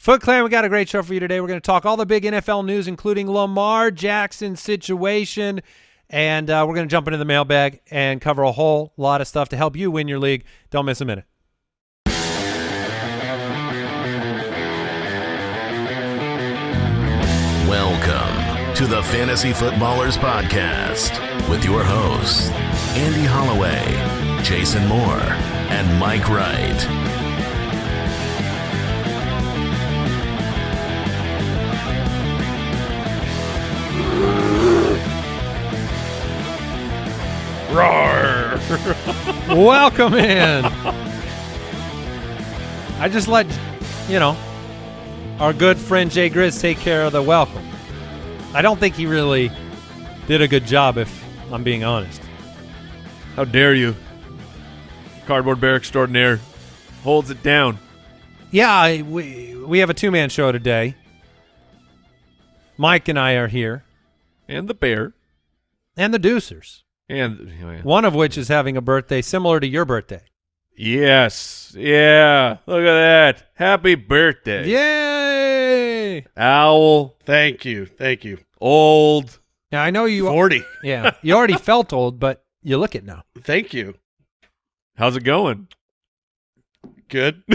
Foot Clan, we got a great show for you today. We're going to talk all the big NFL news, including Lamar Jackson's situation, and uh, we're going to jump into the mailbag and cover a whole lot of stuff to help you win your league. Don't miss a minute. Welcome to the Fantasy Footballers Podcast with your hosts, Andy Holloway, Jason Moore, and Mike Wright. Welcome in. I just let, you know, our good friend Jay Grizz take care of the welcome. I don't think he really did a good job, if I'm being honest. How dare you? Cardboard bear extraordinaire holds it down. Yeah, I, we we have a two man show today. Mike and I are here, And the bear. and the Deucers. And oh, One of which is having a birthday similar to your birthday. yes. Yeah. Look at that. Happy birthday. Yay! Owl. Thank you. Thank you. Old. Now I know you. 40. Yeah, you already felt old, but you look it now. Thank you. How's it going? Good.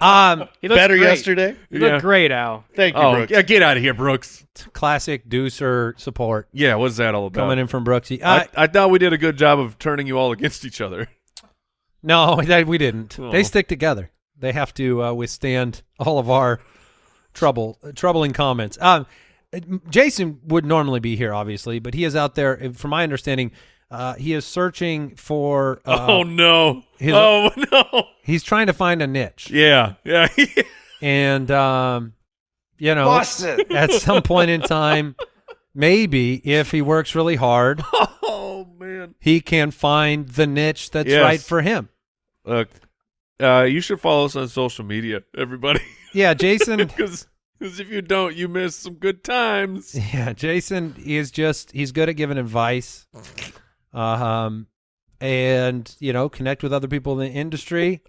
Um, He looks Better great. yesterday. You look Yeah. great, Al. Thank you, Oh, Brooks. yeah, get out of here, Brooks. classic Deucer support Yeah, what's that all about? coming in from Brooksy. Uh, I, I thought we did a good job of turning you all against each other. no, that we didn't. Oh. They stick together. They have to uh, withstand all of our trouble, uh, troubling comments. Um, Jason would normally be here, obviously, but he is out there. uh, From my understanding, uh, he is searching for. Uh, oh no. his- oh no. He's trying to find a niche, Yeah. Yeah. and um, you know, at some point in time, maybe if he works really hard, oh man. he can find the niche that's Yes. right for him. Look, uh, you should follow us on social media, everybody. Yeah, Jason. Because if you don't, you miss some good times. yeah, Jason is just he's good at giving advice, um, and you know connect with other people in the industry,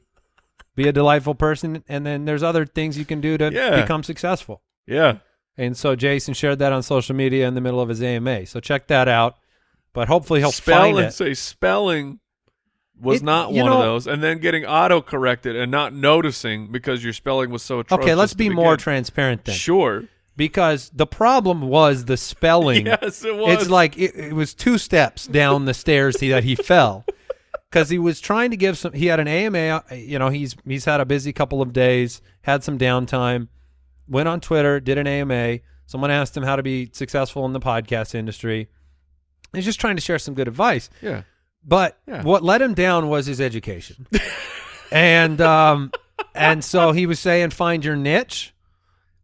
be a delightful person, and then there's other things you can do to Yeah. become successful. Yeah. And so Jason shared that on social media in the middle of his AMA. So check that out. But hopefully he'll Spell and it. say spelling was It- not one of those, and then getting auto corrected and not noticing because your spelling was so atrocious. Okay, let's be more transparent then. Sure. Because the problem was the spelling. Yes, it was. It's like it, it was two steps down the stairs he, that he fell because he was trying to give some. He had an AMA. You know, he's he's had a busy couple of days, had some downtime. Went on Twitter, did an AMA. Someone asked him how to be successful in the podcast industry. He's just trying to share some good advice. yeah. But Yeah. what let him down was his education, and um, and so he was saying find your niche,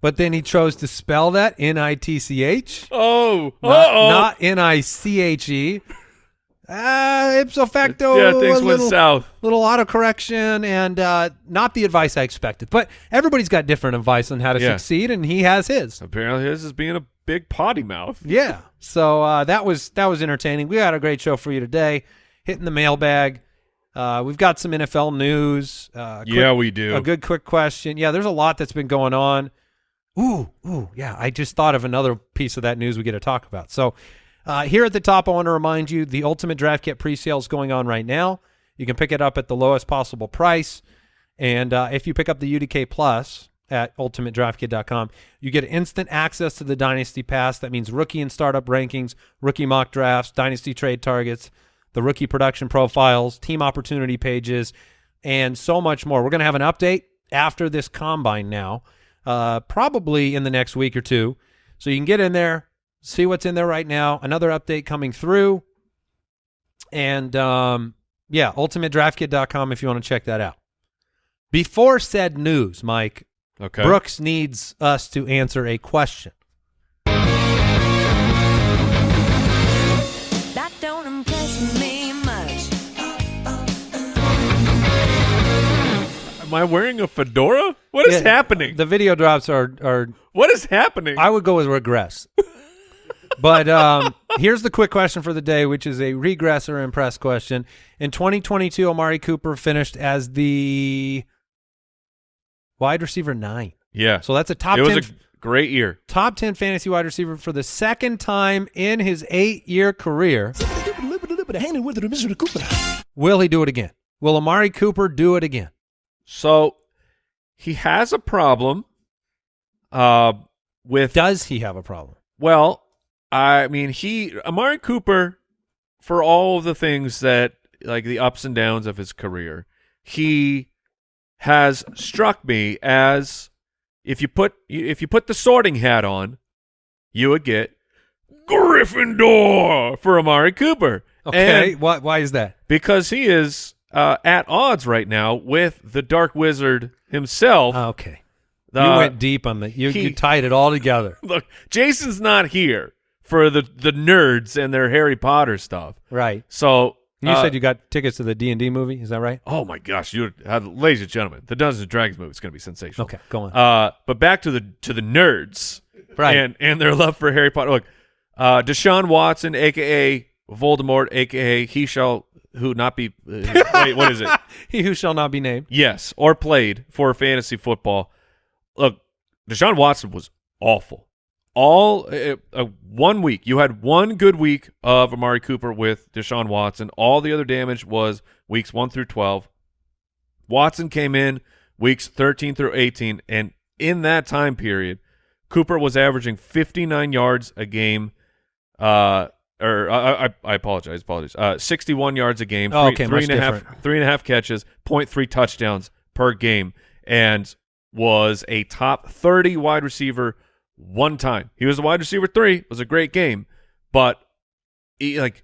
but then he chose to spell that N I T C H Oh. not, N I C H E. Uh, ipso facto, yeah, things went little, south. little autocorrection and uh, not the advice I expected. But everybody's got different advice on how to Yeah. succeed, and he has his. Apparently, his is being a big potty mouth. Yeah. So uh, that was that was entertaining. We had a great show for you today. Hitting the mailbag. Uh, we've got some NFL news. Uh, quick- Yeah, we do. a good quick question. Yeah, there's a lot that's been going on. Ooh, ooh, yeah. I just thought of another piece of that news we get to talk about. So uh, here at the top, I want to remind you the Ultimate Draft Kit pre-sale is going on right now. You can pick it up at the lowest possible price. And uh, if you pick up the UDK Plus at ultimatedraftkit.com, you get instant access to the Dynasty Pass. That means rookie and startup rankings, rookie mock drafts, Dynasty trade targets, the rookie production profiles, team opportunity pages, and so much more. We're going to have an update after this combine now, uh, probably in the next week or two. So you can get in there, see what's in there right now. Another update coming through. And um, yeah, ultimatedraftkit.com if you want to check that out. Before said news, Mike, Okay. Brooks needs us to answer a question. Am I wearing a fedora? What is Yeah, happening? The video drops are are what is happening? I would go with regress. but um, here's the quick question for the day, which is a regress or impress question. In 2022, Amari Cooper finished as the wide receiver nine. Yeah. So that's a top it was 10 a great year. top 10 fantasy wide receiver for the second time in his eight year career. Will he do it again? Will Amari Cooper do it again? So he has a problem uh, with Does he have a problem? Well, I mean, he Amari Cooper, for all of the things that like the ups and downs of his career, he has struck me as if you put if you put the sorting hat on, you would get Gryffindor for Amari Cooper. Okay. And why, why is that? because he is uh, at odds right now with the Dark Wizard himself. Okay. The- you went deep on the, you, he- you tied it all together. Look, Jason's not here for the the nerds and their Harry Potter stuff. Right. So You uh, said you got tickets to the D&D movie. Is that right? Oh my gosh, you, uh, ladies and gentlemen, the Dungeons and Dragons movie is going to be sensational. Okay, go on. Uh, but back to the to the nerds, Right. And and their love for Harry Potter. Look, uh, Deshaun Watson, aka Voldemort, aka he shall who not be. Uh, wait, what is it? he who shall not be named. Yes, or played for fantasy football. Look, Deshaun Watson was awful. All uh, uh, one week, you had one good week of Amari Cooper with Deshaun Watson. All the other damage was weeks one through twelve. Watson came in weeks thirteen through eighteen, and in that time period, Cooper was averaging fifty nine yards a game. Uh, or I, I, I apologize, apologies. Uh, sixty one yards a game. Oh, three- okay, three much and a half- different. three and a half catches, 0.3 touchdowns per game, and was a top 30 wide receiver one time. He was a wide receiver three. It was a great game, but he, like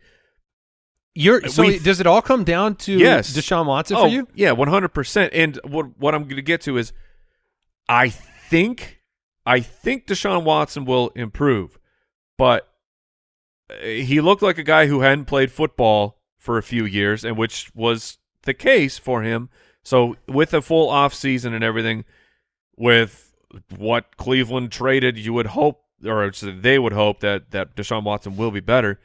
You're so We- does it all come down to Yes. Deshaun Watson oh for you? yeah, 100. percent And what what I'm going to get to is, I think I think Deshaun Watson will improve, but Uh, he looked like a guy who hadn't played football for a few years, and which was the case for him. So with a full off season and everything, with what Cleveland traded, you would hope, or they would hope that that Deshaun Watson will be better.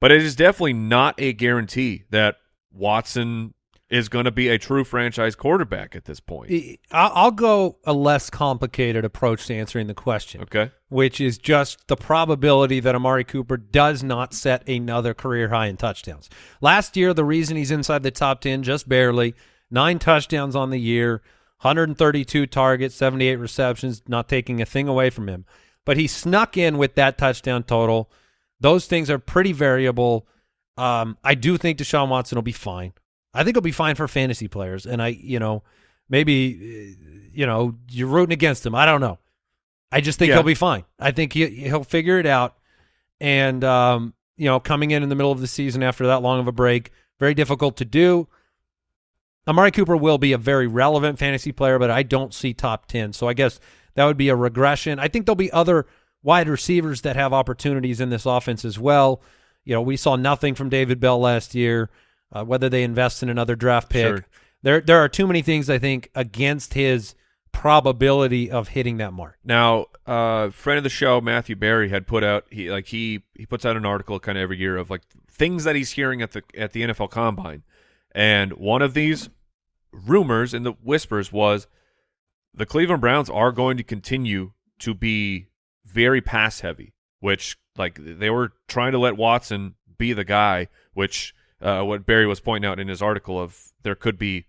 But it is definitely not a guarantee that Watson is going to be a true franchise quarterback at this point. I- I'll I'll go a less complicated approach to answering the question. Okay. which is just the probability that Amari Cooper does not set another career high in touchdowns. Last year, the reason he's inside the top 10 just barely, nine touchdowns on the year, 132 targets, 78 receptions, not taking a thing away from him. But he snuck in with that touchdown total. Those things are pretty variable. Um, I do think Deshaun Watson will be fine. I think he'll be fine for fantasy players. And I, you know, maybe, uh, you know, you're rooting against him. I don't know. I just think Yeah. he'll be fine. I think he he'll figure it out. And um, you know, coming in in the middle of the season after that long of a break, very difficult to do. Amari Cooper will be a very relevant fantasy player, but I don't see top 10. So I guess that would be a regression. I think there'll be other wide receivers that have opportunities in this offense as well. You know, we saw nothing from David Bell last year, uh, whether they invest in another draft pick. Sure. There there are too many things I think against his probability of hitting that mark. Now, uh, friend of the show Matthew Berry had put out he like he he puts out an article kind of every year of like things that he's hearing at the at the NFL Combine, and one of these rumors and the whispers was the Cleveland Browns are going to continue to be very pass heavy, which like they were trying to let Watson be the guy, which uh, what Berry was pointing out in his article of there could be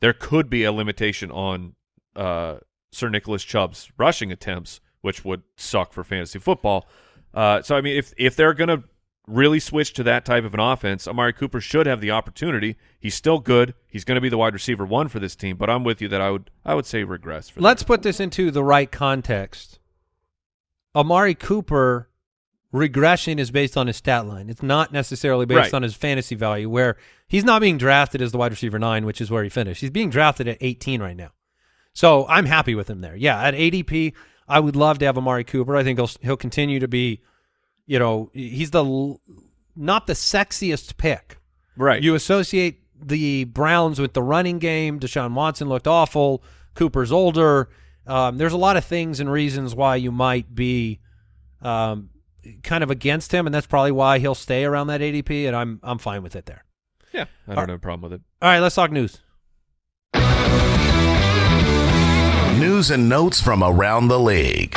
there could be a limitation on uh, Sir Nicholas Chubb's rushing attempts, which would suck for fantasy football. Uh, so I mean, if if they're gonna really switch to that type of an offense, Amari Cooper should have the opportunity. He's still good. He's going to be the wide receiver one for this team. But I'm with you that I would I would say regress. For Let's put this into the right context. Amari Cooper regression is based on his stat line. It's not necessarily based Right. on his fantasy value where he's not being drafted as the wide receiver 9, which is where he finished. He's being drafted at 18 right now. So, I'm happy with him there. Yeah, at ADP, I would love to have Amari Cooper. I think he'll he'll continue to be, you know, he's the not the sexiest pick. right. You associate the Browns with the running game. Deshaun Watson looked awful. Cooper's older. Um, there's a lot of things and reasons why you might be um, kind of against him, and that's probably why he'll stay around that ADP. And I'm I'm fine with it there. yeah, I don't have a problem with it. All right, let's talk news. News and notes from around the league.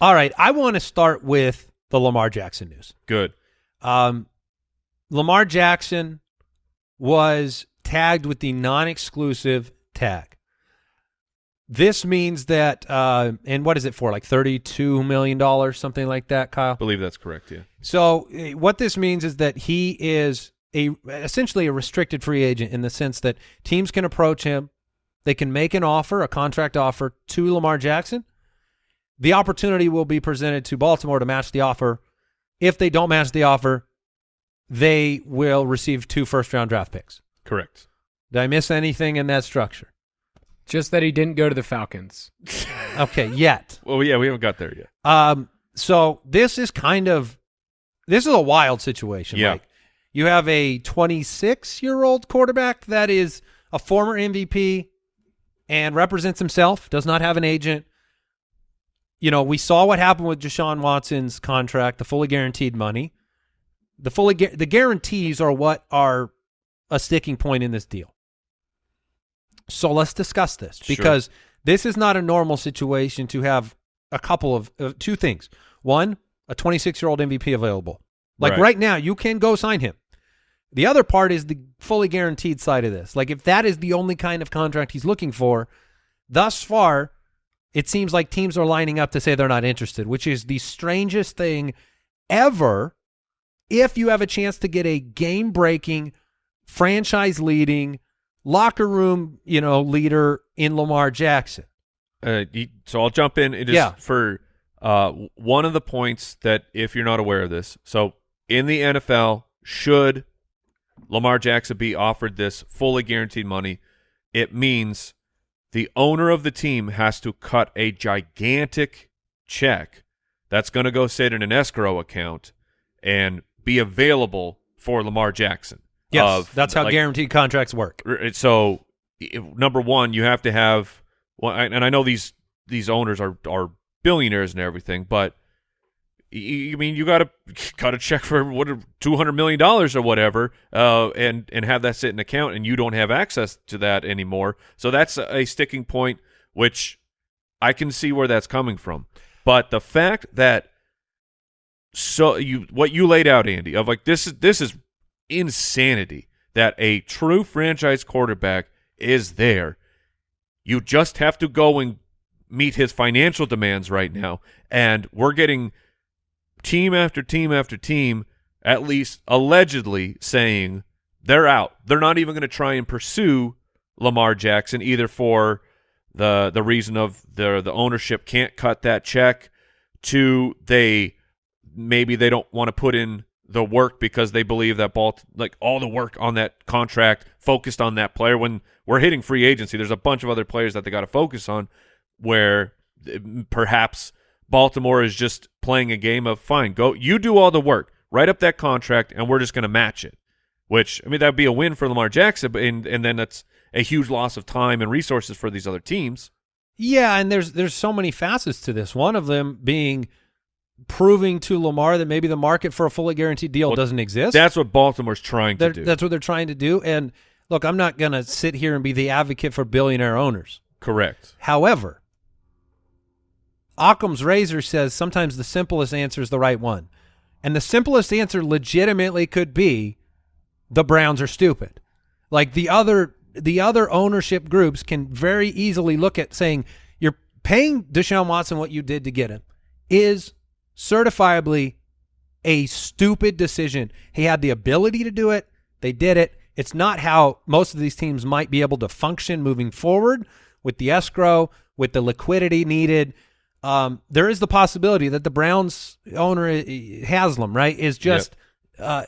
All right, I want to start with the Lamar Jackson news. Good. Um, Lamar Jackson was tagged with the non-exclusive tag. This means that, uh, and what is it for? Like thirty-two million dollars, something like that, Kyle. I believe that's correct. Yeah. So eh, what this means is that he is a essentially a restricted free agent in the sense that teams can approach him, they can make an offer, a contract offer to Lamar Jackson. The opportunity will be presented to Baltimore to match the offer. If they don't match the offer, they will receive two first round draft picks. Correct. Did I miss anything in that structure? Just that he didn't go to the Falcons. Okay, yet. Well, yeah, we haven't got there yet. Um, so this is kind of this is a wild situation. Yeah. Mike. You have a 26 year old quarterback that is a former MVP and represents himself, does not have an agent. You know, we saw what happened with Deshaun Watson's contract, the fully guaranteed money. The fully gu- the guarantees are what are a sticking point in this deal. So let's discuss this Sure. because this is not a normal situation to have a couple of uh, two things. One, a 26 year old MVP available. Like Right. right now, you can go sign him. The other part is the fully guaranteed side of this. Like if that is the only kind of contract he's looking for, thus far, it seems like teams are lining up to say they're not interested, which is the strangest thing ever. If you have a chance to get a game breaking, franchise leading, locker room, you know, leader in Lamar Jackson. Uh, so I'll jump in. It is Yeah. for uh, one of the points that if you're not aware of this, so in the NFL, should Lamar Jackson be offered this fully guaranteed money, it means the owner of the team has to cut a gigantic check that's going to go sit in an escrow account and be available for Lamar Jackson. Yes, Of, that's how like, guaranteed contracts work. So, number one, you have to have. Well, and I know these these owners are are billionaires and everything, but y- y- I mean, you got to cut a check for what two hundred million dollars or whatever, uh, and and have that sit in account, and you don't have access to that anymore. So that's a, a sticking point, which I can see where that's coming from. But the fact that so you what you laid out, Andy, of like this is this is insanity that a true franchise quarterback is there. You just have to go and meet his financial demands right now, and we're getting team after team after team, at least allegedly saying they're out. They're not even going to try and pursue Lamar Jackson either for the the reason of the the ownership can't cut that check to they maybe they don't want to put in the work because they believe that ball like all the work on that contract focused on that player. When we're hitting free agency there's a bunch of other players that they got to focus on where uh, perhaps Baltimore is just playing a game of fine go you do all the work write up that contract and we're just going to match it. Which I mean that'd be a win for Lamar Jackson but and and then that's a huge loss of time and resources for these other teams. Yeah, and there's there's so many facets to this. One of them being proving to Lamar that maybe the market for a fully guaranteed deal Well, doesn't exist. that's what Baltimore's trying to They're- do That's what they're trying to do. And look, I'm not going to sit here and be the advocate for billionaire owners. correct However, Occam's razor says sometimes the simplest answer is the right one. And the simplest answer legitimately could be the Browns are stupid. Like the other the other ownership groups can very easily look at saying you're paying Deshaun Watson what you did to get him is certifiably a stupid decision. He had the ability to do it. They did it. It's not how most of these teams might be able to function moving forward with the escrow, with the liquidity needed. Um, there is the possibility that the Browns owner Haslam, right, is just uh,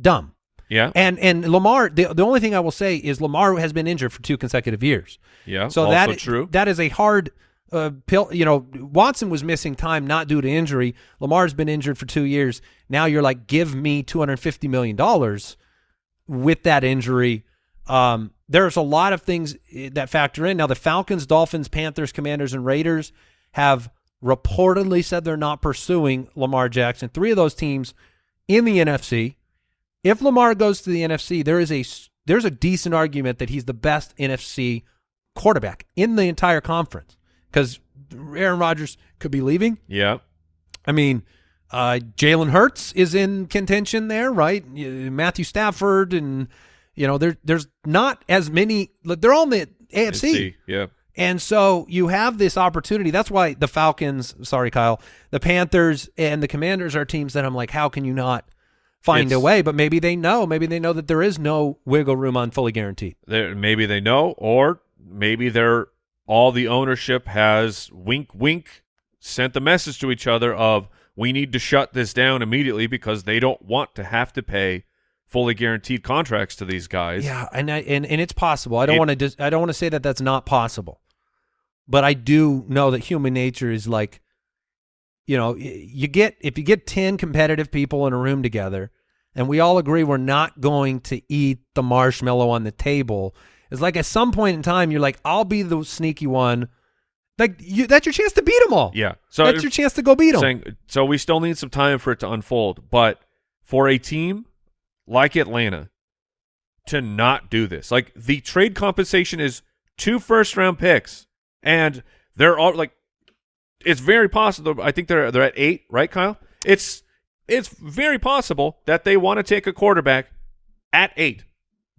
dumb. yeah And and Lamar, the the only thing I will say is Lamar has been injured for two consecutive years. yeah So that true that is a hard uh, pill. You know, Watson was missing time not due to injury. Lamar's been injured for two years. Now you're like, give me two hundred fifty million dollars with that injury. Um, there's a lot of things eh, that factor in. Now the Falcons, Dolphins, Panthers, Commanders, and Raiders have reportedly said they're not pursuing Lamar Jackson. Three of those teams in the NFC. If Lamar goes to the NFC, there is a there's a decent argument that he's the best NFC quarterback in the entire conference because Aaron Rodgers could be leaving. Yeah. I mean, uh, Jalen Hurts is in contention there, right? Matthew Stafford, and you know, there there's not as many. They're all in the AFC, Yeah. and so you have this opportunity. That's why the Falcons, sorry, Kyle, the Panthers and the Commanders are teams that I'm like, how can you not find a way? But maybe they know. Maybe they know that there is no wiggle room on fully guaranteed. Maybe they know, or maybe they're all the ownership has wink, wink, sent the message to each other of we need to shut this down immediately because they don't want to have to pay fully guaranteed contracts to these guys. Yeah, and I, and and it's possible. I don't want to. I don't want to say that that's not possible, but I do know that human nature is like, you know, you get if you get ten competitive people in a room together, and we all agree we're not going to eat the marshmallow on the table. It's like at some point in time, you're like, I'll be the sneaky one. Like you, that's your chance to beat them all. Yeah. So that's your chance to go beat them. saying so we still need some time for it to unfold, but for a team like Atlanta to not do this, like the trade compensation is two first round picks, and they're all like, it's very possible. I think they're they're at eight, right, Kyle? It's it's very possible that they want to take a quarterback at eight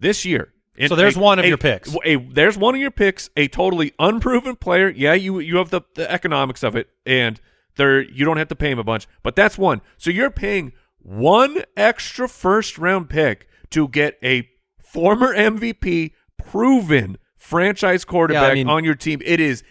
this year. So there's a- one of a- your picks. a there's one of your picks, a totally unproven player. Yeah, you you have the, the economics of it, and there you don't have to pay him a bunch, but that's one. So you're paying one extra first round pick to get a former MVP, proven franchise quarterback mean- on your team. It is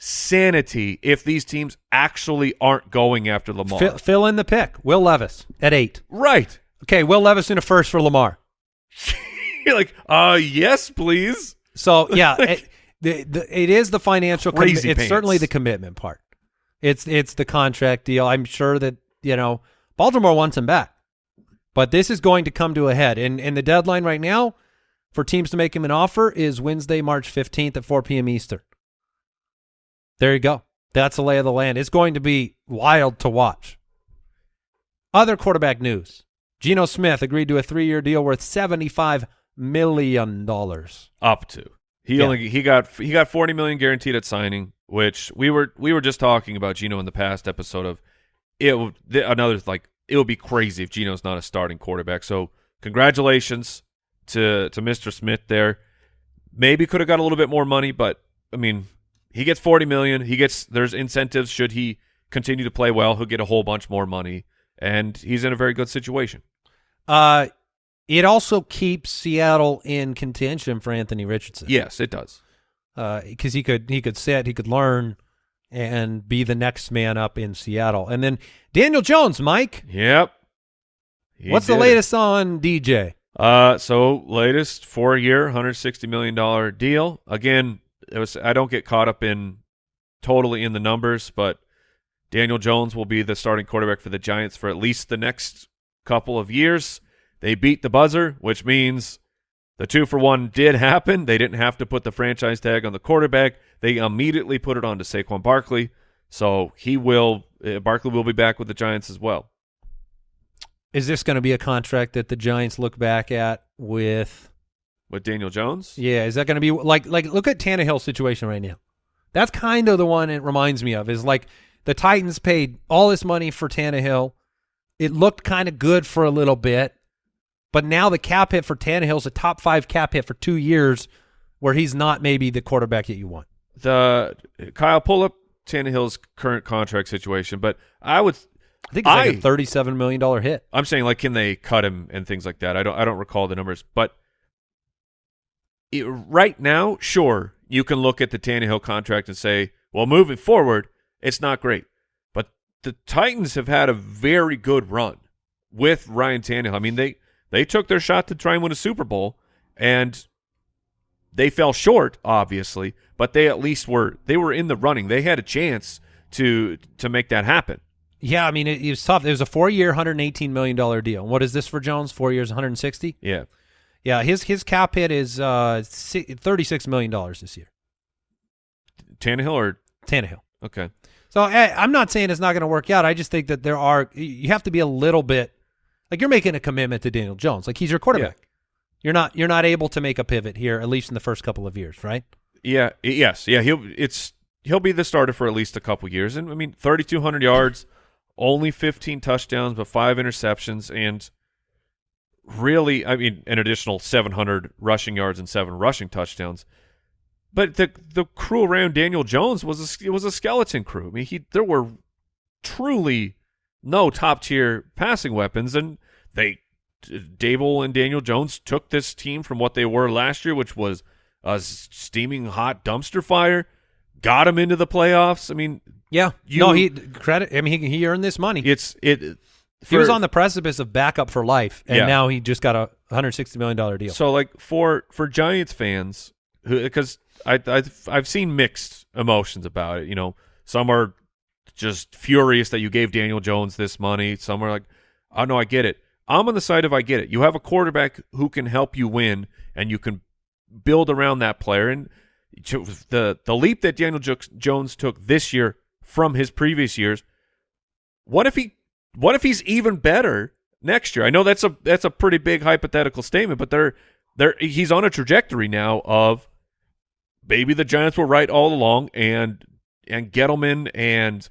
insanity if these teams actually aren't going after Lamar. Fill, fill in the pick. Will Levis at eight. right. Okay, Will Levis in a first for Lamar. You're like, uh, yes, please. So yeah, it, the, the, it is the financial. Crazy it's certainly the commitment part. It's it's the contract deal. I'm sure that you know Baltimore wants him back, but this is going to come to a head. And and the deadline right now for teams to make him an offer is Wednesday, March 15th at 4 p.m. Eastern. There you go. That's the lay of the land. It's going to be wild to watch. Other quarterback news: Geno Smith agreed to a three-year deal worth 75 million dollars. up to. He Yeah. only he got he got forty million guaranteed at signing, which we were we were just talking about Geno in the past episode of it. would- Another like it would be crazy if Geno's not a starting quarterback. So congratulations to to Mr. Smith there. Maybe could have got a little bit more money, but I mean he gets forty million. He gets there's incentives should he continue to play well. He'll get a whole bunch more money, and he's in a very good situation. Uh, it also keeps Seattle in contention for Anthony Richardson. Yes, it does. because he could he could sit, he could learn, and be the next man up in Seattle. And then Daniel Jones, Mike, Yep. He what's the did it. latest on DJ? Uh, so latest four year, hundred sixty million dollar deal. Again, it was I don't get caught up in totally in the numbers, but Daniel Jones will be the starting quarterback for the Giants for at least the next couple of years. They beat the buzzer, which means the two for one did happen. They didn't have to put the franchise tag on the quarterback. They immediately put it on to Saquon Barkley. So he will, uh, Barkley will be back with the Giants as well. Is this going to be a contract that the Giants look back at with? With Daniel Jones? Yeah, is that going to be like like look at Tannehill's situation right now? That's kind of the one it reminds me of. Is like the Titans paid all this money for Tannehill. It looked kind of good for a little bit, but now the cap hit for Tannehill's a top five cap hit for two years, where he's not maybe the quarterback that you want. the Kyle pull up Tannehill's current contract situation, but I would I think it's like I- a thirty-seven million dollar hit. I'm saying like can they cut him and things like that. I don't I don't recall the numbers, but it, right now, sure, you can look at the Tannehill contract and say, well, moving forward, it's not great. But the Titans have had a very good run with Ryan Tannehill. I mean, they they took their shot to try and win a Super Bowl and they fell short, obviously, but they at least were they were in the running. They had a chance to to make that happen. Yeah, I mean it, it was tough. It was a four-year, hundred eighteen million dollar deal. What is this for Jones? Four years, one hundred sixty. Yeah. Yeah, his his cap hit is uh thirty-six million dollars this year. Tannehill or Tannehill. okay. So I, I'm not saying it's not going to work out. I just think that there are you have to be a little bit like you're making a commitment to Daniel Jones. Like he's your quarterback. You're not you're not able to make a pivot here at least in the first couple of years, right? Yeah, yes, yeah. He'll it's he'll be the starter for at least a couple years, and I mean, thirty two hundred yards, only fifteen touchdowns, but five interceptions, and really, I mean, an additional seven hundred rushing yards and seven rushing touchdowns. But the the crew around Daniel Jones was a, it was a skeleton crew. I mean, he there were truly no top tier passing weapons, and they Daboll and Daniel Jones took this team from what they were last year, which was a steaming hot dumpster fire, got him into the playoffs. I mean, Yeah. You- no, he credit. I mean, he, he earned this money. it's it. he was on the precipice of backup for life, and Yeah. now he just got a 160 million dollar deal. So like for for Giants fans, because I I've, I've seen mixed emotions about it. You know, some are just furious that you gave Daniel Jones this money. Some are like, oh no, I get it. I'm on the side of I get it. You have a quarterback who can help you win, and you can build around that player. And the the leap that Daniel Jones took this year from his previous years, what if he what if he's even better next year? I know that's a that's a pretty big hypothetical statement, but they're they're he's on a trajectory now of maybe the Giants were right all along and and Gettleman and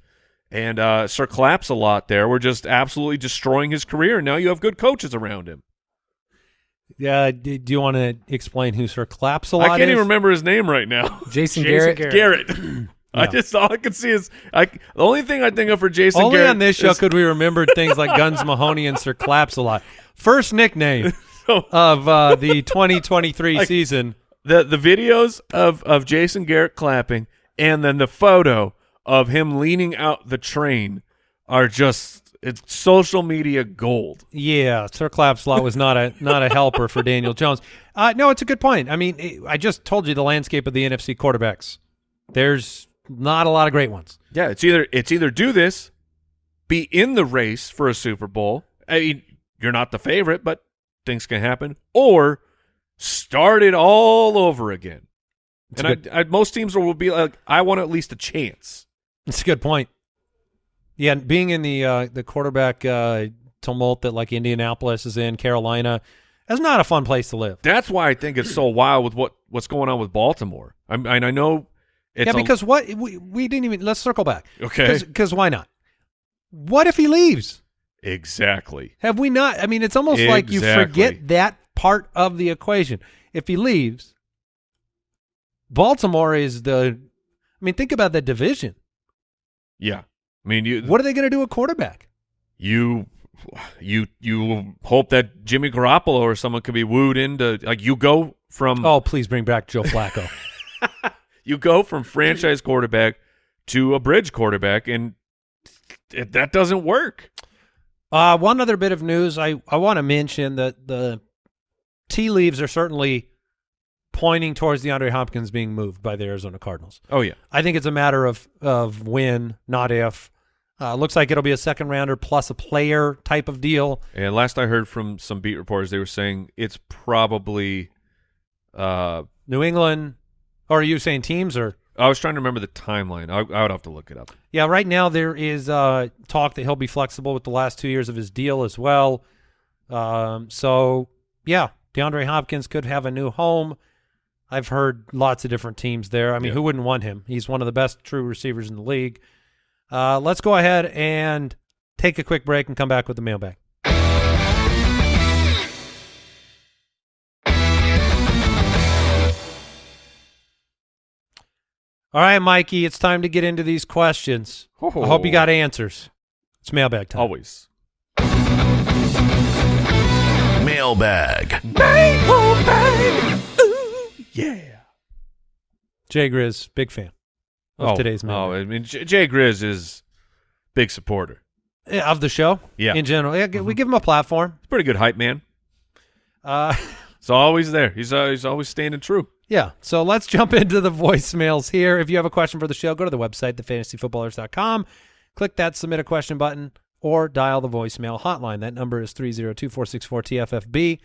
and uh Sir Claps a lot there were just absolutely destroying his career and now you have good coaches around him. yeah, do, do you want to explain who Sir Claps a lot is? I can't is? even remember his name right now. Jason, Jason Garrett. Garrett. Garrett. I just all I can see is I the only thing I think of for Jason Only Garrett on this show is- could we remember things like Guns Mahoney and Sir Claps a lot. First nickname So- of uh, the 2023 Like- season. the the videos of of Jason Garrett clapping and then the photo of him leaning out the train are just it's social media gold. Yeah, Sir Clapslot was not a not a helper for Daniel Jones. Uh, no, it's a good point. I mean, it, I just told you the landscape of the NFC quarterbacks. There's not a lot of great ones. Yeah, it's either it's either do this, be in the race for a Super Bowl. I mean, you're not the favorite, but things can happen, or start it all over again. It's and I, I, most teams will be like, I want at least a chance. It's a good point. Yeah, being in the uh, the quarterback uh, tumult that like Indianapolis is in, Carolina, that's not a fun place to live. That's why I think it's so wild with what what's going on with Baltimore. I'm, and I know it's yeah, a- because what we, we didn't even let's circle back. okay, Because why not? What if he leaves? exactly. Have we not? I mean, it's almost like you forget that part of the equation. If he leaves, Baltimore is the. I mean, think about the division. Yeah, I mean, you What are they going to do at quarterback? you you you hope that Jimmy Garoppolo or someone could be wooed into like you go from Oh, please bring back Joe Flacco. you go from franchise quarterback to a bridge quarterback, and it, that doesn't work. Uh, one other bit of news I, I want to mention that the tea leaves are certainly pointing towards DeAndre Hopkins being moved by the Arizona Cardinals. Oh yeah, I think it's a matter of of when, not if. Uh, looks like it'll be a second rounder plus a player type of deal. and last I heard from some beat reporters, they were saying it's probably. Uh, New England, or are you saying teams or? I was trying to remember the timeline. I, I would have to look it up. Yeah, right now there is uh, talk that he'll be flexible with the last two years of his deal as well. Um, so yeah, DeAndre Hopkins could have a new home. I've heard lots of different teams there. I mean, Yeah. who wouldn't want him? He's one of the best true receivers in the league. Uh, let's go ahead and take a quick break and come back with the mailbag. All right, Mikey, it's time to get into these questions. I hope you got answers. It's mailbag time. Always. Mailbag. Yeah. Jay Grizz, big fan of oh, today's Oh, mailbag. I mean, J- Jay Grizz is big supporter. Yeah, of the show. Yeah. Mm-hmm. in general, yeah, we give him a platform. He's pretty good hype man. Uh, He's always there. He's uh, he's always standing true. yeah. So let's jump into the voicemails here. If you have a question for the show, go to the website, thefantasyfootballers.com. Click that submit a question button or dial the voicemail hotline. That number is 302-464-TFFB.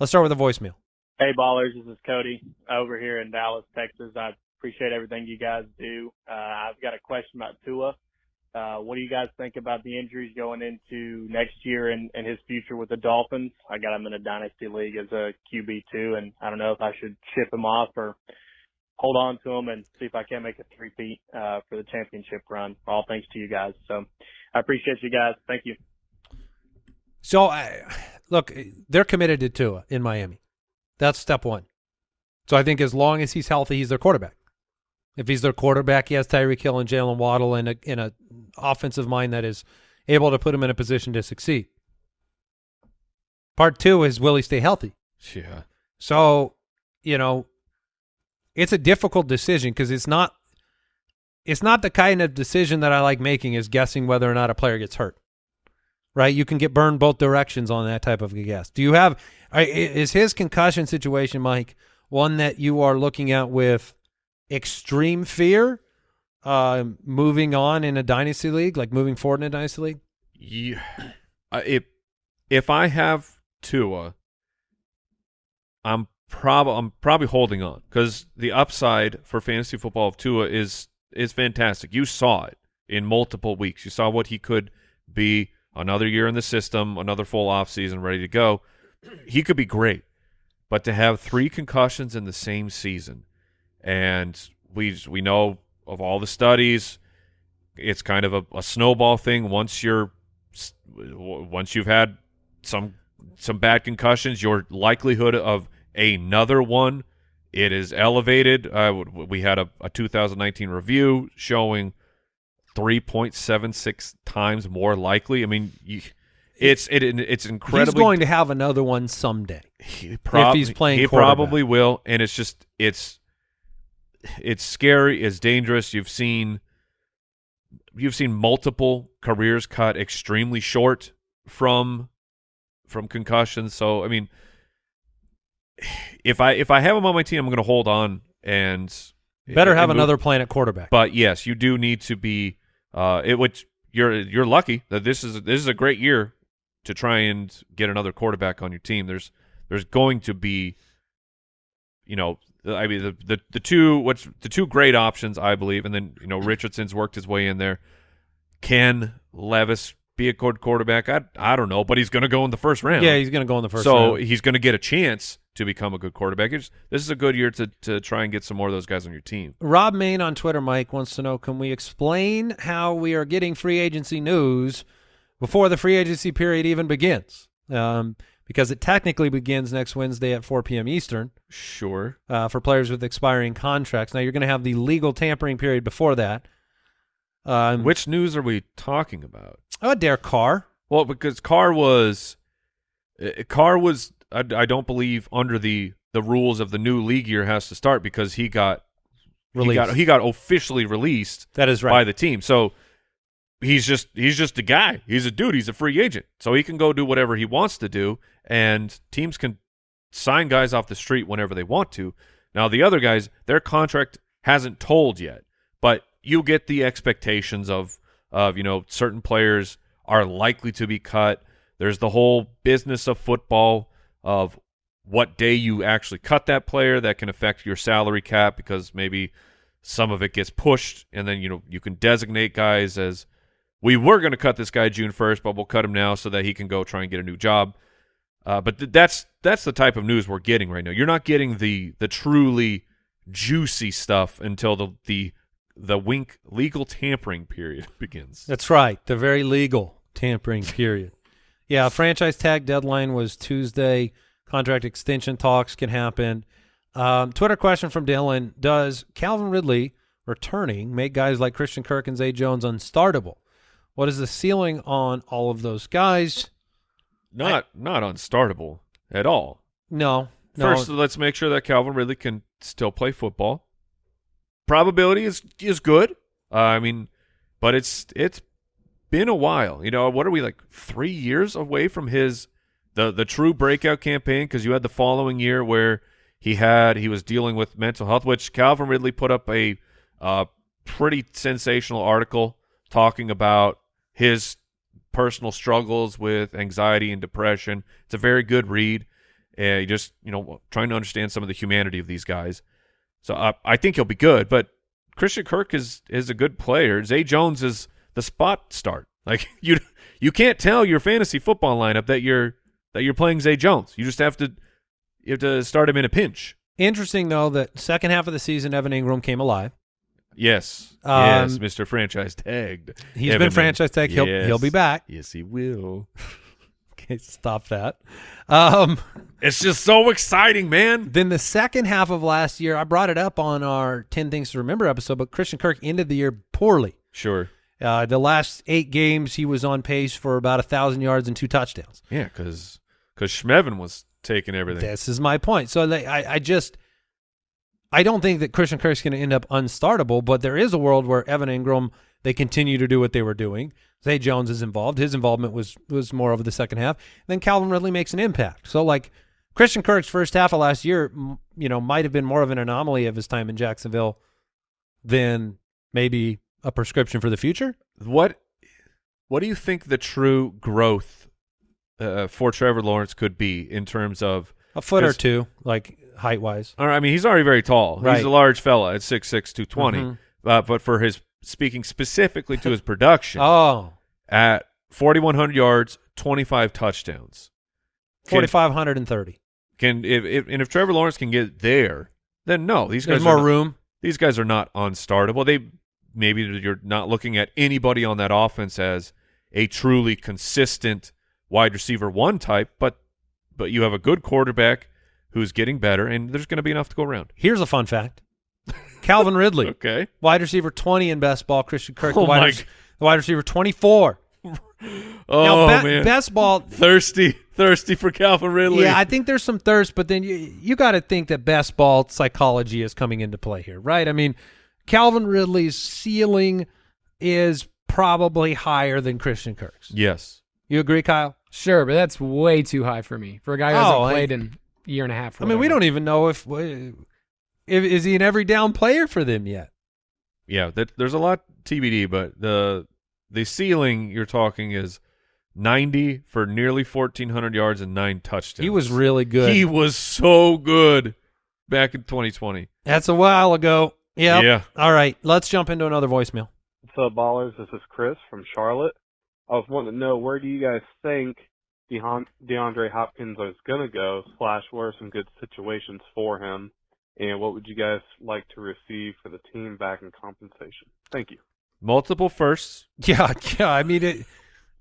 Let's start with a voicemail. Hey ballers, this is Cody over here in Dallas, Texas. I appreciate everything you guys do. Uh, I've got a question about Tua. Uh, what do you guys think about the injuries going into next year and, and his future with the Dolphins? I got him in a dynasty league as a QB two, and I don't know if I should ship him off or hold on to him and see if I can make a three-peat uh, for the championship run. All thanks to you guys. So I appreciate you guys. Thank you. So, I, look, they're committed to Tua in Miami. That's step one. So I think as long as he's healthy, he's their quarterback. If he's their quarterback, he has Tyreek Hill and Jaylen Waddle in a in a offensive mind that is able to put him in a position to succeed. Part two is will he stay healthy? Yeah. So, you know, it's a difficult decision because it's not it's not the kind of decision that I like making is guessing whether or not a player gets hurt. Right? You can get burned both directions on that type of a guess. Do you have I- is his concussion situation, Mike, one that you are looking at with extreme fear uh moving on in a dynasty league, like moving forward in a dynasty league? Yeah. Uh, if if I have Tua, I'm prob I'm probably holding on because the upside for fantasy football of Tua is is fantastic. You saw it in multiple weeks. You saw what he could be. Another year in the system, another full off season, ready to go. He could be great, but to have three concussions in the same season, and we we know of all the studies, it's kind of a, a snowball thing. Once you're once you've had some some bad concussions, your likelihood of another one it is elevated. Uh, we had a, a 2019 review showing 3.76 times more likely. I mean, you, it's it it's incredibly He's going to have another one someday. he prob- he's playing He probably will, and it's just it's it's scary. It's dangerous. You've seen you've seen multiple careers cut extremely short from from concussions. So I mean, if I if I have him on my team, I'm going to hold on and Better have move- another plan at quarterback. But yes, you do need to be uh it which you're you're lucky that this is this is a great year to try and get another quarterback on your team. There's there's going to be you know I mean the the, the two what's the two great options I believe and then you know Richardson's worked his way in there. Can Levis be a good quarterback? I I don't know, but he's going to go in the first round. yeah, he's going to go in the first so round. he's going to get a chance to become a good quarterback. It's, this is a good year to to try and get some more of those guys on your team. Rob Main on Twitter, Mike, wants to know can we explain how we are getting free agency news before the free agency period even begins? Um, because it technically begins next Wednesday at 4 p.m. Eastern Sure. uh, for players with expiring contracts. Now, you're going to have the legal tampering period before that. Um, Which news are we talking about? Oh, Derek Carr. Well, because Carr was uh, Carr was I, I don't believe under the the rules of the new league year has to start because he got he Released. got he got officially released That is right. by the team. So he's just he's just a guy. He's a dude. He's a free agent. So he can go do whatever he wants to do, and teams can sign guys off the street whenever they want to. Now the other guys, their contract hasn't told yet, but you get the expectations of of you know certain players are likely to be cut. There's the whole business of football of what day you actually cut that player that can affect your salary cap because maybe some of it gets pushed and then you know you can designate guys as we were going to cut this guy June 1st but we'll cut him now so that he can go try and get a new job uh, but th- that's that's the type of news we're getting right now you're not getting the the truly juicy stuff until the the the wink legal tampering period begins That's right. The very legal tampering period. Yeah, franchise tag deadline was Tuesday. Contract extension talks can happen. Um, Twitter question from Dylan: Does Calvin Ridley returning make guys like Christian Kirk and Zay Jones unstartable? What is the ceiling on all of those guys? not not unstartable at all No, no. First, let's make sure that Calvin Ridley can still play football. Probability is is good. Uh, I mean, but it's it's been a while. You know, what are we like three years away from his the the true breakout campaign? Because you had the following year where he had he was dealing with mental health, which Calvin Ridley put up a uh, pretty sensational article talking about his personal struggles with anxiety and depression. It's a very good read. Uh, just you know trying to understand some of the humanity of these guys. So uh, I think he'll be good. But Christian Kirk is is a good player. Zay Jones is the spot start. Like you you can't tell your fantasy football lineup that you're that you're playing Zay Jones. You just have to you have to start him in a pinch. Interesting though that second half of the season, Evan Engram came alive. Yes. Um, yes, Mr. Franchise tagged. He's Evan been franchise tag. He'll Yes. he'll be back. Yes, he will. Okay, stop that. Um, It's just so exciting, man. then the second half of last year, I brought it up on our ten things to remember episode, but Christian Kirk ended the year poorly. Sure. Uh, the last eight games, he was on pace for about a thousand yards and two touchdowns. Yeah, because because Schmevin was taking everything. This is my point. So like, I, I just, I don't think that Christian Kirk's going to end up unstartable, but there is a world where Evan Engram they continue to do what they were doing. Zay Jones is involved. His involvement was was more over the second half. then Calvin Ridley makes an impact. So like Christian Kirk's first half of last year, you know, might have been more of an anomaly of his time in Jacksonville than maybe a prescription for the future. What What do you think the true growth uh, for Trevor Lawrence could be in terms of? A foot or two, like height wise. Or, I mean, he's already very tall. Right. He's a large fella at 6'6", 220. Mhm. Uh, but for his speaking specifically to his production, Oh, at forty one hundred yards, twenty five touchdowns. 4,530. Can if, if and if Trevor Lawrence can get there, then no, these There's guys more are not- room. these guys are not unstartable. They maybe you're not looking at anybody on that offense as a truly consistent wide receiver one type, but but you have a good quarterback who's getting better, and there's going to be enough to go around. Here's a fun fact. Calvin Ridley, Okay. wide receiver 20 in best ball. Christian Kirk, Oh the, wide my the wide receiver 24. Oh now, be- man, best ball. thirsty, thirsty for Calvin Ridley. Yeah, I think there's some thirst, but then you you got to think that best ball psychology is coming into play here, right? I mean, Calvin Ridley's ceiling is probably higher than Christian Kirk's. yes. You agree, Kyle? Sure, but that's way too high for me for a guy who hasn't Oh, I- played in a year and a half. I mean, we don't even know if, if is he an every down player for them yet. Yeah, that, there's a lot TBD, but the the ceiling you're talking is 90 for nearly 1400 yards and nine touchdowns. He was really good. He was so good back in 2020. That's a while ago. Yeah. Yeah. All right, let's jump into another voicemail. What's up, ballers? This is Chris from Charlotte. I was wanting to know where do you guys think DeHon- DeAndre Hopkins is going to go, slash, where are some good situations for him, and what would you guys like to receive for the team back in compensation? Thank you. Multiple firsts. Yeah, yeah. I mean, it,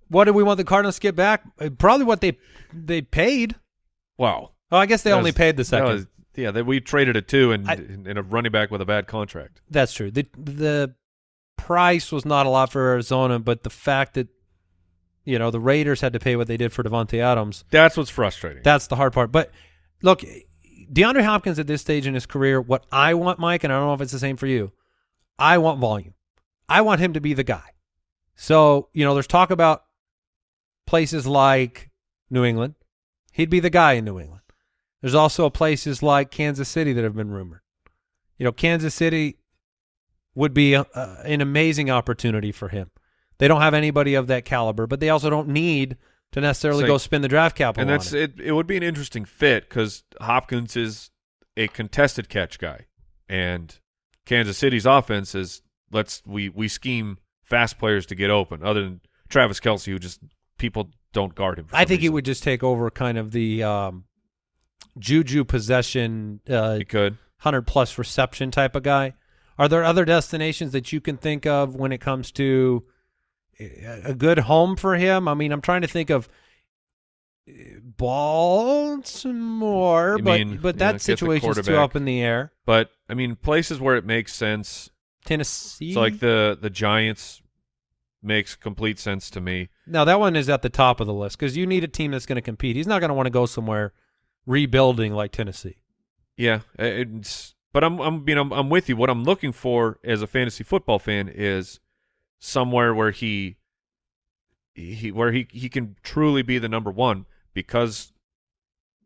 what do we want the Cardinals to get back? Uh, Probably what they they paid. Wow. Oh, I guess they That only was- paid the second. was- yeah, that we traded a two and I- and a running back with a bad contract. That's true. The the price was not a lot for Arizona, but the fact that you know the Raiders had to pay what they did for Davante Adams, That's what's frustrating. that's the hard part. But look, DeAndre Hopkins at this stage in his career, what I want, Mike, and I don't know if it's the same for you. I want volume. I want him to be the guy. So you know, there's talk about places like New England. He'd be the guy in New England. There's also places like Kansas City that have been rumored. You know, Kansas City would be a, a, an amazing opportunity for him. They don't have anybody of that caliber, but they also don't need to necessarily So- go spend the draft capital. and on that's it. it. It would be an interesting fit because Hopkins is a contested catch guy, and Kansas City's offense is let's we we scheme fast players to get open. Other than Travis Kelce, who just people don't guard him. for I think he would just take over kind of the um, juju possession, uh, He could. hundred plus reception type of guy. Are there other destinations that you can think of when it comes to a good home for him? I mean, I'm trying to think of uh, Baltimore, You but mean, but that the situation's too up in the air. But I mean, places where it makes sense. Tennessee. So like the the Giants makes complete sense to me. Now that one is at the top of the list because you need a team that's going to compete. He's not going to want to go somewhere rebuilding like Tennessee. Yeah, it's but I'm I'm you know I'm with you. What I'm looking for as a fantasy football fan is somewhere where he he where he he can truly be the number one because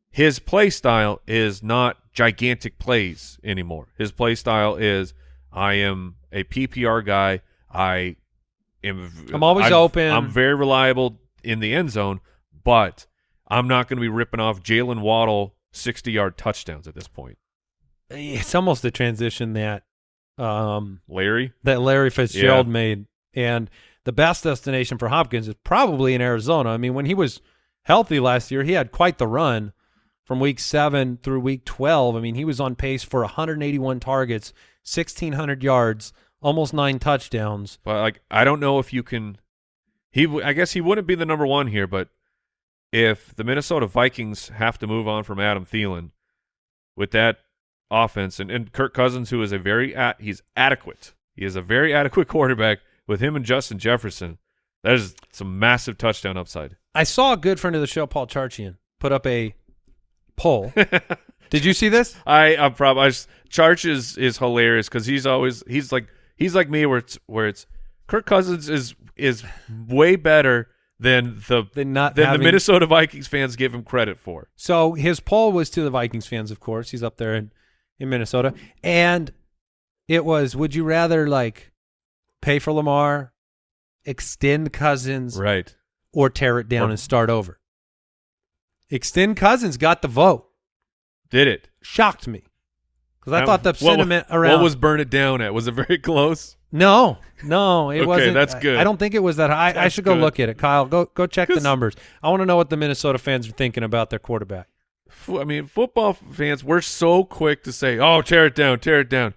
his play style is not gigantic plays anymore. His play style is I am a PPR guy. I am I'm always I've- open. I'm very reliable in the end zone, but I'm not going to be ripping off Jaylen Waddle 60 yard touchdowns at this point. It's almost the transition that um, Larry, that Larry Fitzgerald Yeah. made. And the best destination for Hopkins is probably in Arizona. I mean, when he was healthy last year, he had quite the run. from week seven through week 12. I mean, he was on pace for 181 targets, 1,600 yards, almost nine touchdowns. But like, I don't know if you can. He, I guess he wouldn't be the number one here, but if the Minnesota Vikings have to move on from Adam Thielen with that offense and, and Kirk Cousins, who is a very at, he's adequate. He is a very adequate quarterback with him and Justin Jefferson. That is some massive touchdown upside. I saw a good friend of the show, Paul Charchian, put up a poll. Did you see this? I I'm probably I just, Charch is is hilarious because he's always he's like he's like me where it's where it's Kirk Cousins is is way better than the Than not than having- the Minnesota Vikings fans give him credit for. So his poll was to the Vikings fans, of course. He's up there in, in Minnesota. And it was would you rather like pay for Lamar, extend Cousins, Right. or tear it down Or- and start over? Extend Cousins got the vote. Did it? Shocked me. Because I thought the what sentiment around What was burn it down at? Was it very close? No, no, it Okay, wasn't. that's good. I, don't think it was that high. I should go good. look at it, Kyle. Go go check the numbers. I want to know what the Minnesota fans are thinking about their quarterback. I mean, football fans, we're so quick to say, "Oh, tear it down, tear it down."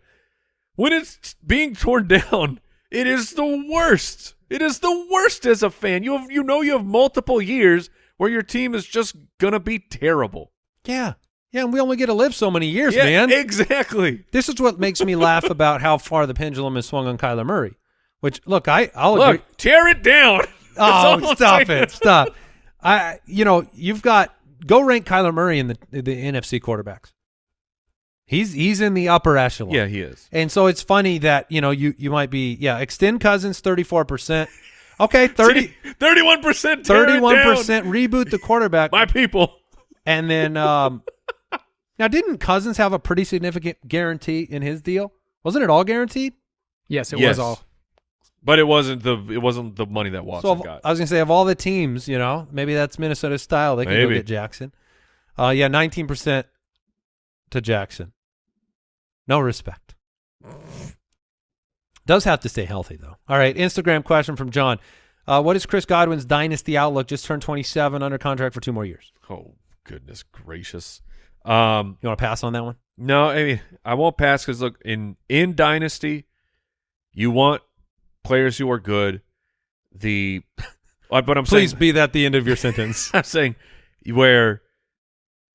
When it's being torn down, it is the worst. It is the worst as a fan. You have, you know, you have multiple years where your team is just gonna be terrible. Yeah, yeah, and we only get to live so many years, yeah, man. exactly. This is what makes me laugh about how far the pendulum has swung on Kyler Murray. Which look, I I'll agree. Look, tear it down. Oh, stop it! Stop. I you know you've got go rank Kyler Murray in the the NFC quarterbacks. He's he's in the upper echelon. Yeah, he is. And so it's funny that you know you you might be yeah extend Cousins thirty four percent. Okay, 30 31 percent. 31 percent reboot the quarterback, My people. and then um now didn't Cousins have a pretty significant guarantee in his deal? Wasn't it all guaranteed? Yes, it Yes. was all. But it wasn't the it wasn't the money that Watson so of- got. I was gonna say of all the teams, you know, maybe that's Minnesota's style. They can go get Jackson. Uh, yeah, nineteen percent to Jackson. No respect. Does have to stay healthy though. All right, Instagram question from John. Uh, what is Chris Godwin's dynasty outlook? Just turned twenty-seven, under contract for two more years. oh goodness gracious. Um, You want to pass on that one? No, I mean I won't pass because look in in dynasty, you want players who are good. The uh, but I'm Please saying be that the end of your sentence. I'm saying where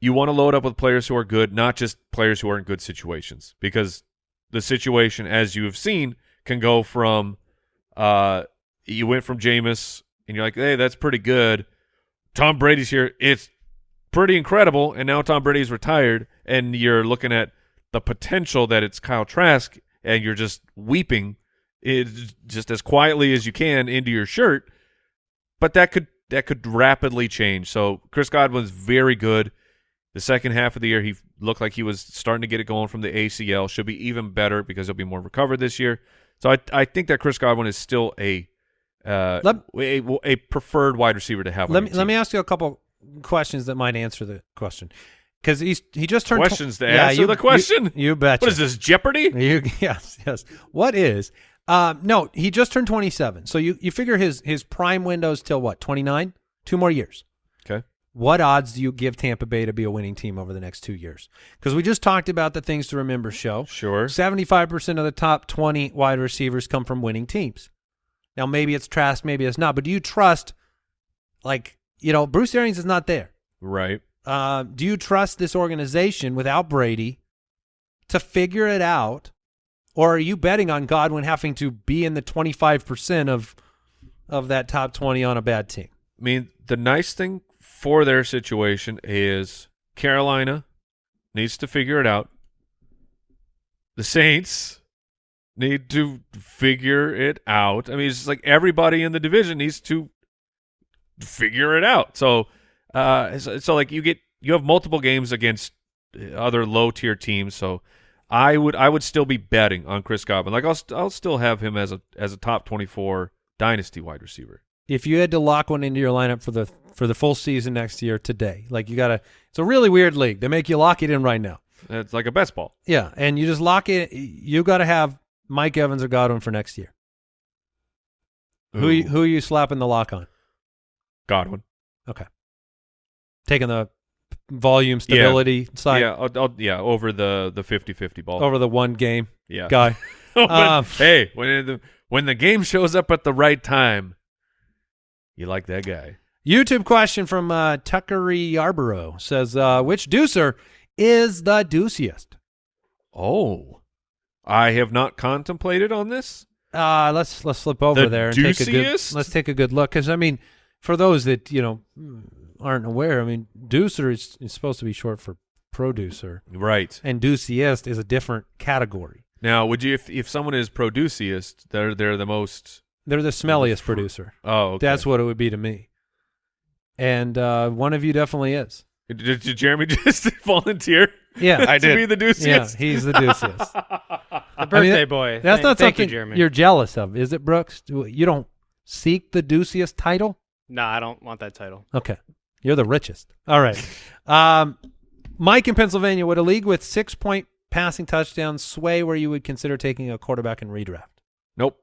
you want to load up with players who are good, not just players who are in good situations, because the situation, as you have seen, can go from uh you went from Jameis and you're like, hey, that's pretty good. Tom Brady's here. It's pretty incredible. And now Tom Brady's retired, and you're looking at the potential that it's Kyle Trask, and you're just weeping it just as quietly as you can into your shirt. But that could that could rapidly change. So Chris Godwin's very good. The second half of the year, he looked like he was starting to get it going from the ACL. Should be even better because he'll be more recovered this year. So I I think that Chris Godwin is still a uh, Let- a, a preferred wide receiver to have. let me team. let me ask you a couple questions that might answer the question because he's he just turned Questions to answer you, the question? You, you betcha. What is this Jeopardy? You yes, yes. What is? Um, no, he just turned 27. So you you figure his his prime windows till what? 29? Two more years. What odds do you give Tampa Bay to be a winning team over the next 2 years? Cuz we just talked about the things to remember show. Sure. 75% of the top 20 wide receivers come from winning teams. Now maybe it's Trask, maybe it's not, but do you trust like, you know, Bruce Arians is not there. Right. Uh, do you trust this organization without Brady to figure it out, or are you betting on Godwin having to be in the twenty five percent of of that top twenty on a bad team? I mean, the nice thing for their situation is Carolina needs to figure it out. The Saints need to figure it out. I mean, it's like everybody in the division needs to figure it out. So, uh, so, so like you get you have multiple games against other low tier teams. So, I would I would still be betting on Chris Godwin. Like I'll I'll still have him as a as a top twenty four dynasty wide receiver. If you had to lock one into your lineup for the for the full season next year today, like you gotta, it's a really weird league. They make you lock it in right now. It's like a best ball. Yeah, and you just lock it. You got to have Mike Evans or Godwin for next year. Who Ooh. who are you slapping the lock on? Godwin. Okay. Taking the volume stability side yeah, I'll, I'll, yeah, over the the 50-50 ball. over the one game yeah. guy. But, Um, hey, when the when the game shows up at the right time, you like that guy. YouTube question from uh, Tuckery Yarborough says, uh, which deucer is the deuciest? Oh, I have not contemplated on this. Uh, let's let's flip over The there and take a good let's take a good look because I mean, for those that you know aren't aware, I mean, deucer is, is supposed to be short for producer, Right and deuciest is a different category. now, would you if if someone is produciest, they're they're the most. They're the smelliest producer. Oh, okay. That's what it would be to me. And uh, one of you definitely is. Did, did Jeremy just volunteer? Yeah, I did. be the deuciest. yeah, he's the deuciest. The birthday that- boy. That's Thank- not thank something you, Jeremy. you're jealous of, is it, Brooks? Do- You don't seek the deuciest title? No, I don't want that title. Okay. You're the richest. All right. Um, Mike in Pennsylvania, would a league with six point passing touchdowns sway where you would consider taking a quarterback in redraft? Nope.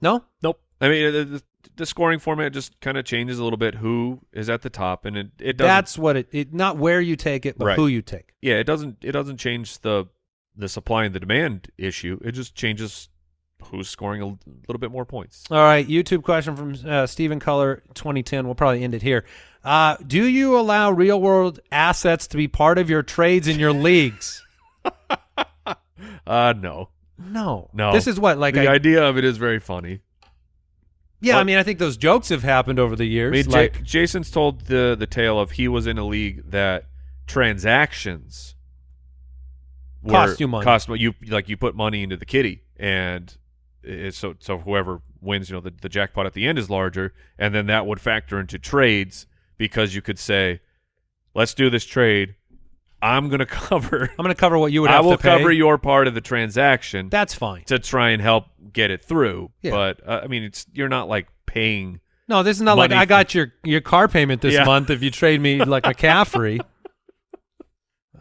No? Nope. I mean, the, scoring format just kind of changes a little bit. Who is at the top, and it it doesn't. That's what it, it not where you take it, but Right. who you take. yeah, it doesn't it doesn't change the the supply and the demand issue. It just changes who's scoring a little bit more points. All right, YouTube question from uh, Stephen Color, 2010. We'll probably end it here. Uh, do you allow real world assets to be part of your trades in your leagues? Uh no. No, No. This is what like the I, idea of it is very funny. Yeah. I mean, I think those jokes have happened over the I years. mean, Ja- like Jason's told the the tale of he was in a league that transactions Cost you money. Cost you like you put money into the kitty, and it, so so whoever wins, you know, the, the jackpot at the end is larger, and then that would factor into trades because you could say, "Let's do this trade. I'm going to cover. I'm going to cover what you would I have will to pay. I will cover your part of the transaction That's fine. to try and help get it through." Yeah. But uh, I mean, it's you're not like paying. No, this is not like I got your your car payment this Yeah. month if you trade me like McCaffrey.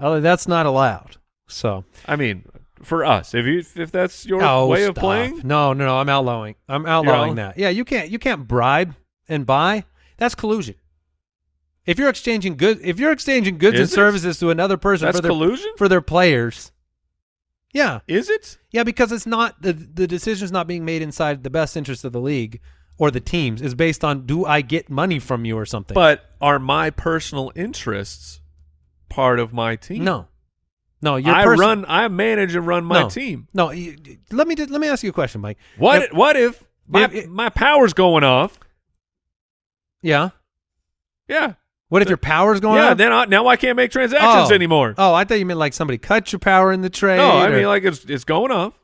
Oh, that's not allowed. So I mean, for us, if you if that's your oh, way of playing, No, no, no. I'm outlawing. I'm outlawing that. Yeah, you can't you can't bribe and buy. That's collusion. If you're exchanging good, if you're exchanging goods and it? services to another person that's for their collusion. for their players, yeah, Is it? yeah, because it's not the the decision's not being made inside the best interest of the league or the teams. Is based on do I get money from you or something? But are my personal interests part of my team? no, no. Your I person- run, I manage and run my No. team. No, let me let me ask you a question, Mike. What? If- what if my if- my power's going off? yeah. Yeah, What if your power's going yeah. up? Then I, now I can't make transactions Oh. anymore. Oh, I thought you meant like somebody cut your power in the trade. no, I or- mean like it's it's going off,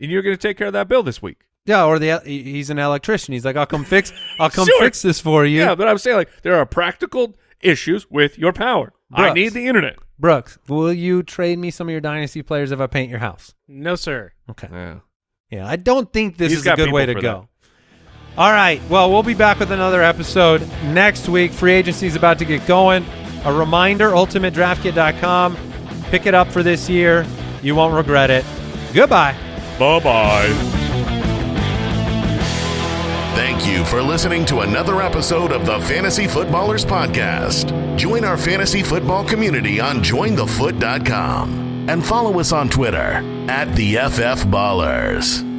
and you're going to take care of that bill this week. yeah, or the he's an electrician. He's like, I'll come fix, I'll come Sure. fix this for you. Yeah, but I'm saying like there are practical issues with your power. I need the internet. Brooks, will you trade me some of your dynasty players if I paint your house? No, sir. Okay. Yeah. Yeah, I don't think this He's is a good way to go. for All right. Well, we'll be back with another episode next week. Free agency is about to get going. A reminder: UltimateDraftKit.com. Pick it up for this year. You won't regret it. Goodbye. Bye bye. Thank you for listening to another episode of the Fantasy Footballers Podcast. Join our fantasy football community on jointhefoot.com and follow us on Twitter at the FF Ballers.